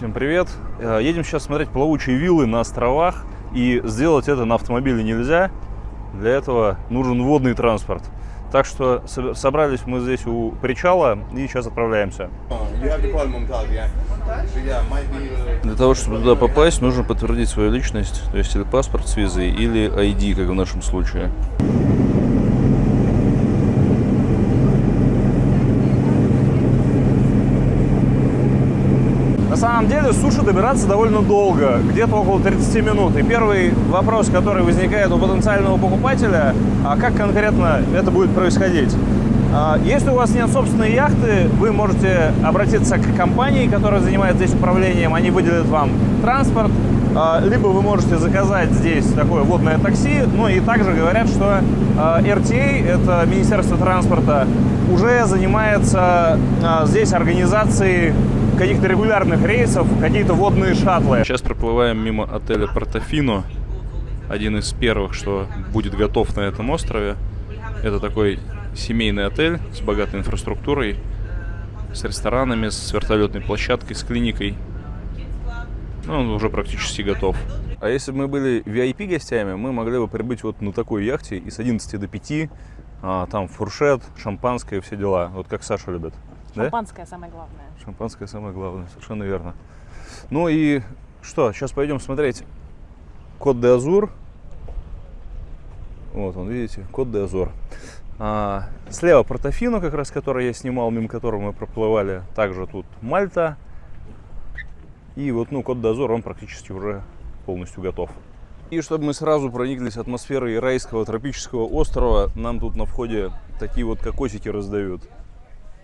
Всем привет! Э, едем сейчас смотреть плавучие виллы на островах. И сделать это на автомобиле нельзя. Для этого нужен водный транспорт. Так что собрались мы здесь у причала и сейчас отправляемся. Для того, чтобы туда попасть, нужно подтвердить свою личность, то есть или паспорт с визой, или ID, как в нашем случае. Самом деле суши добираться довольно долго, где-то около 30 минут. И первый вопрос, который возникает у потенциального покупателя, а как конкретно это будет происходить? А, если у вас нет собственной яхты, вы можете обратиться к компании, которая занимается здесь управлением, они выделят вам транспорт, а, либо вы можете заказать здесь такое водное такси, ну и также говорят, что RTA, это Министерство транспорта, уже занимается здесь организацией каких-то регулярных рейсов, какие-то водные шаттлы. Сейчас проплываем мимо отеля Портофино, один из первых, что будет готов на этом острове. Это такой семейный отель с богатой инфраструктурой, с ресторанами, с вертолетной площадкой, с клиникой. Ну, он уже практически готов. А если бы мы были VIP гостями, мы могли бы прибыть вот на такой яхте и с 11 до 5, а, там фуршет, шампанское и все дела, вот как Саша любит. Шампанское да? самое главное. Шампанское самое главное, совершенно верно. Ну и что, сейчас пойдем смотреть Код де Азур. Вот он, видите, Код де Азур. А, слева Портофино, как раз который я снимал, мимо которого мы проплывали. Также тут Мальта. И вот, ну, Код де Азур, он практически уже полностью готов. И чтобы мы сразу прониклись атмосферой райского тропического острова, нам тут на входе такие вот кокосики раздают.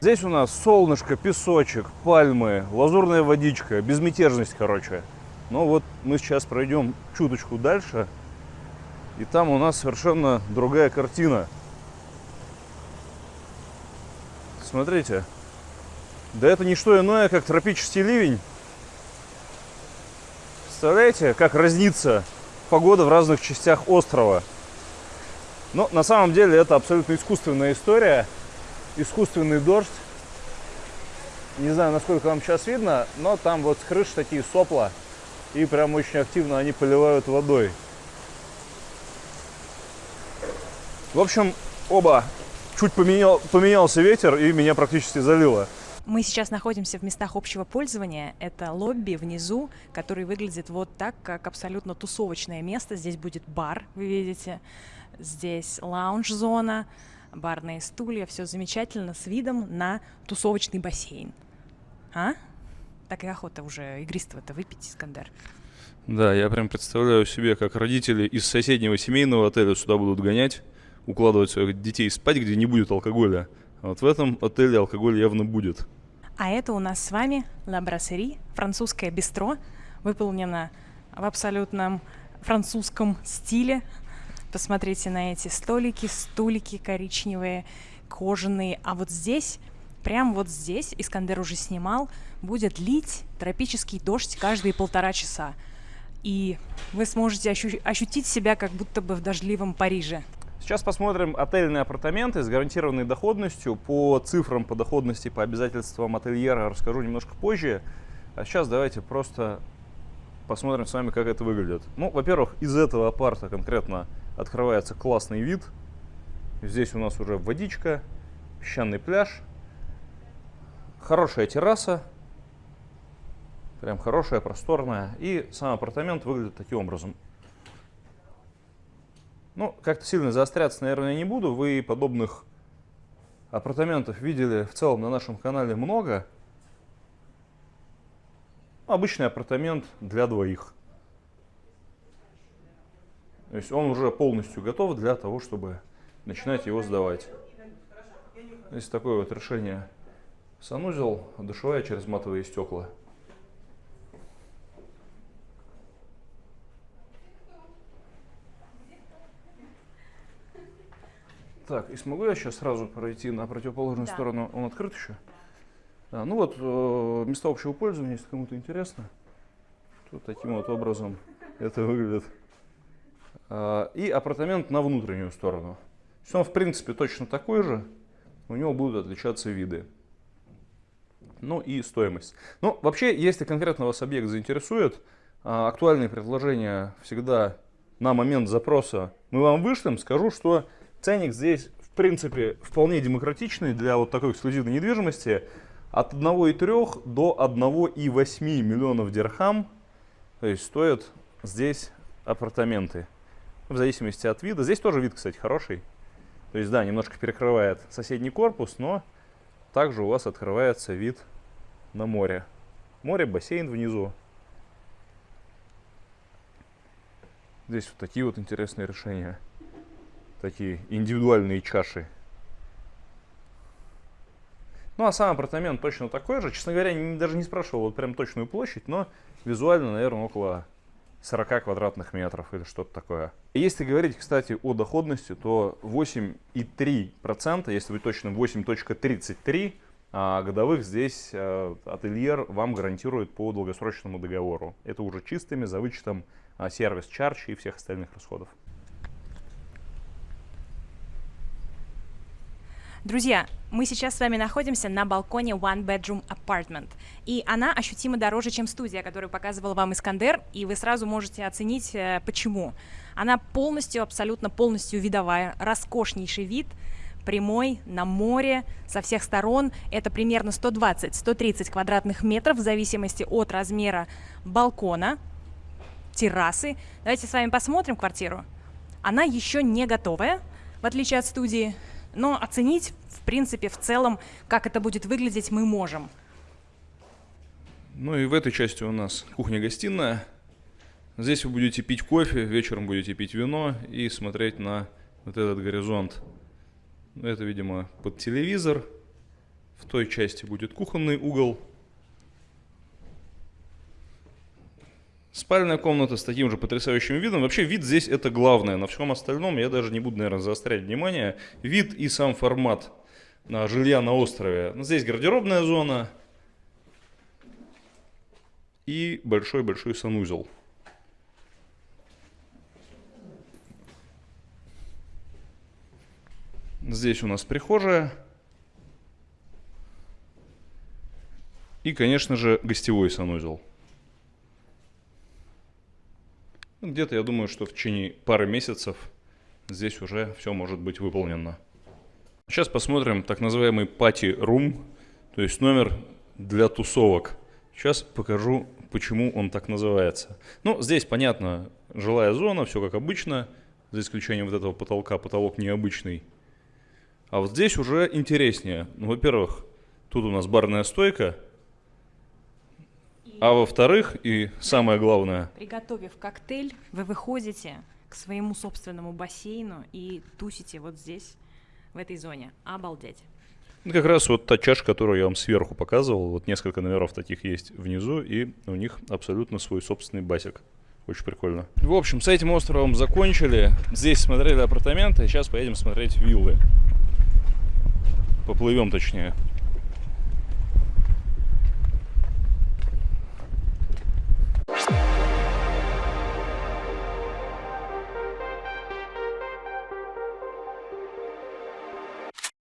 Здесь у нас солнышко, песочек, пальмы, лазурная водичка, безмятежность, короче. Но вот мы сейчас пройдем чуточку дальше, и там у нас совершенно другая картина. Смотрите. Да это не что иное, как тропический ливень. Представляете, как разнится погода в разных частях острова. Но на самом деле это абсолютно искусственная история искусственный дождь. Не знаю, насколько вам сейчас видно, но там вот с крыши такие сопла. И прям очень активно они поливают водой. В общем, оба чуть поменял, поменялся ветер и меня практически залило. Мы сейчас находимся в местах общего пользования. Это лобби внизу, который выглядит вот так, как абсолютно тусовочное место. Здесь будет бар, вы видите. Здесь лаунж-зона барные стулья, все замечательно, с видом на тусовочный бассейн. А? Так и охота уже игристого-то выпить, Искандер. Да, я прям представляю себе, как родители из соседнего семейного отеля сюда будут гонять, укладывать своих детей спать, где не будет алкоголя. А вот в этом отеле алкоголь явно будет. А это у нас с вами La Brasserie, французское бистро, выполнено в абсолютном французском стиле, Посмотрите на эти столики, стулики коричневые, кожаные. А вот здесь, прям вот здесь, Искандер уже снимал, будет лить тропический дождь каждые полтора часа. И вы сможете ощу ощутить себя как будто бы в дождливом Париже. Сейчас посмотрим отельные апартаменты с гарантированной доходностью. По цифрам по доходности, по обязательствам ательера расскажу немножко позже. А сейчас давайте просто посмотрим с вами, как это выглядит. Ну, во-первых, из этого апарта конкретно открывается классный вид. Здесь у нас уже водичка, песчаный пляж, хорошая терраса, прям хорошая, просторная. И сам апартамент выглядит таким образом. Ну, как-то сильно заостряться, наверное, не буду. Вы подобных апартаментов видели в целом на нашем канале много. Обычный апартамент для двоих. То есть он уже полностью готов для того, чтобы начинать его сдавать. Здесь такое вот решение. Санузел, душевая через матовые стекла. Так, и смогу я сейчас сразу пройти на противоположную да. сторону? Он открыт еще? Да, ну вот, э, места общего пользования, если кому-то интересно. Тут таким вот образом это выглядит. А, и апартамент на внутреннюю сторону. То он в принципе точно такой же, у него будут отличаться виды. Ну и стоимость. Ну, вообще, если конкретно вас объект заинтересует, а, актуальные предложения всегда на момент запроса мы вам вышлем. Скажу, что ценник здесь, в принципе, вполне демократичный для вот такой эксклюзивной недвижимости. От 1,3 до 1,8 миллионов дирхам. То есть стоят здесь апартаменты. В зависимости от вида. Здесь тоже вид, кстати, хороший. То есть, да, немножко перекрывает соседний корпус, но также у вас открывается вид на море. Море, бассейн внизу. Здесь вот такие вот интересные решения. Такие индивидуальные чаши. Ну, а сам апартамент точно такой же. Честно говоря, даже не спрашивал вот прям точную площадь, но визуально, наверное, около 40 квадратных метров или что-то такое. Если говорить, кстати, о доходности, то 8,3%, если быть точным, 8.33 а годовых здесь а, ательер вам гарантирует по долгосрочному договору. Это уже чистыми, за вычетом а, сервис чарч и всех остальных расходов. Друзья, мы сейчас с вами находимся на балконе One Bedroom Apartment. И она ощутимо дороже, чем студия, которую показывал вам Искандер, и вы сразу можете оценить, э, почему. Она полностью, абсолютно полностью видовая, роскошнейший вид, прямой, на море, со всех сторон. Это примерно 120-130 квадратных метров в зависимости от размера балкона, террасы. Давайте с вами посмотрим квартиру. Она еще не готовая, в отличие от студии но оценить, в принципе, в целом, как это будет выглядеть, мы можем. Ну и в этой части у нас кухня-гостиная. Здесь вы будете пить кофе, вечером будете пить вино и смотреть на вот этот горизонт. Это, видимо, под телевизор. В той части будет кухонный угол. Спальная комната с таким же потрясающим видом. Вообще вид здесь это главное. На всем остальном я даже не буду, наверное, заострять внимание. Вид и сам формат на жилья на острове. Ну, здесь гардеробная зона и большой-большой санузел. Здесь у нас прихожая. И, конечно же, гостевой санузел. Ну, где-то я думаю, что в течение пары месяцев здесь уже все может быть выполнено. Сейчас посмотрим так называемый пати рум, то есть номер для тусовок. Сейчас покажу, почему он так называется. Ну, здесь, понятно, жилая зона, все как обычно, за исключением вот этого потолка, потолок необычный. А вот здесь уже интереснее. Ну, во-первых, тут у нас барная стойка, а во-вторых, и самое главное... Приготовив коктейль, вы выходите к своему собственному бассейну и тусите вот здесь, в этой зоне. Обалдеть. Ну, как раз вот та чаша, которую я вам сверху показывал, вот несколько номеров таких есть внизу, и у них абсолютно свой собственный басик. Очень прикольно. В общем, с этим островом закончили. Здесь смотрели апартаменты, сейчас поедем смотреть виллы. Поплывем точнее.